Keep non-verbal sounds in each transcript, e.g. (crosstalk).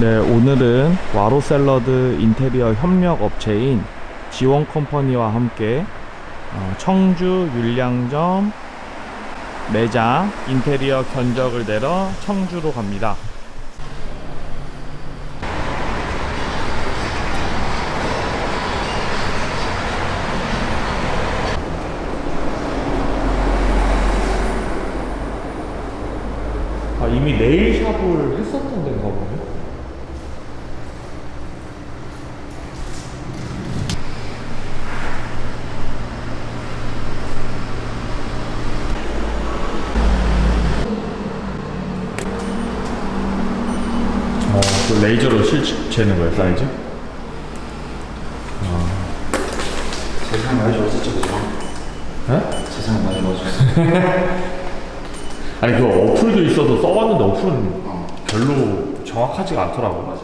네, 오늘은 와로 샐러드 인테리어 협력 업체인 지원 컴퍼니와 함께 어, 청주 율량점 매장 인테리어 견적을 내러 청주로 갑니다. 아, 이미 네일샵을 했었던 데인가 보네. 어, 그 레이저로 실 재는 거예요, 사이즈? 세상 많이 좋아졌죠, 그죠? 네? 세상 많이 좋아졌어. (laughs) 아니, 그 어플도 있어서 써봤는데 어플은 어. 별로 정확하지가 않더라고. 맞아.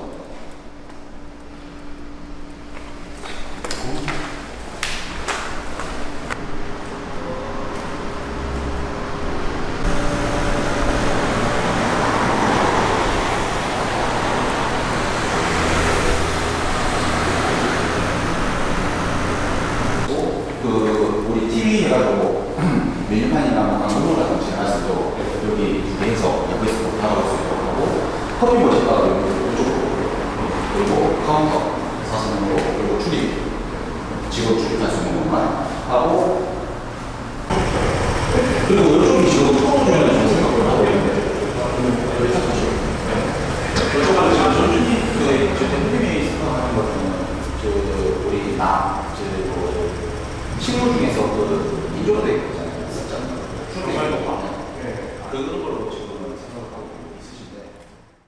얘기하고 음, 메뉴판이나 뭐 광고문화 정신을 할 수도 여기 내에서 여기서 다가올 수 있도록 하고 커피 머신가도 여기 이쪽으로 그리고 카운터 사선으로 그리고 출입 직원 출입할 수 있는 것만 하고 그리고 요즘 지금 처음 주면 저는 생각을 하고 있는데 여기 딱 보시고 여쭤봐도 제가 전준이 그 대표님이 생각하는 것은 그 우리 나그 식물 중에서 그 인종도 있잖아요. 풀이 네. 네. 그런 걸로 지금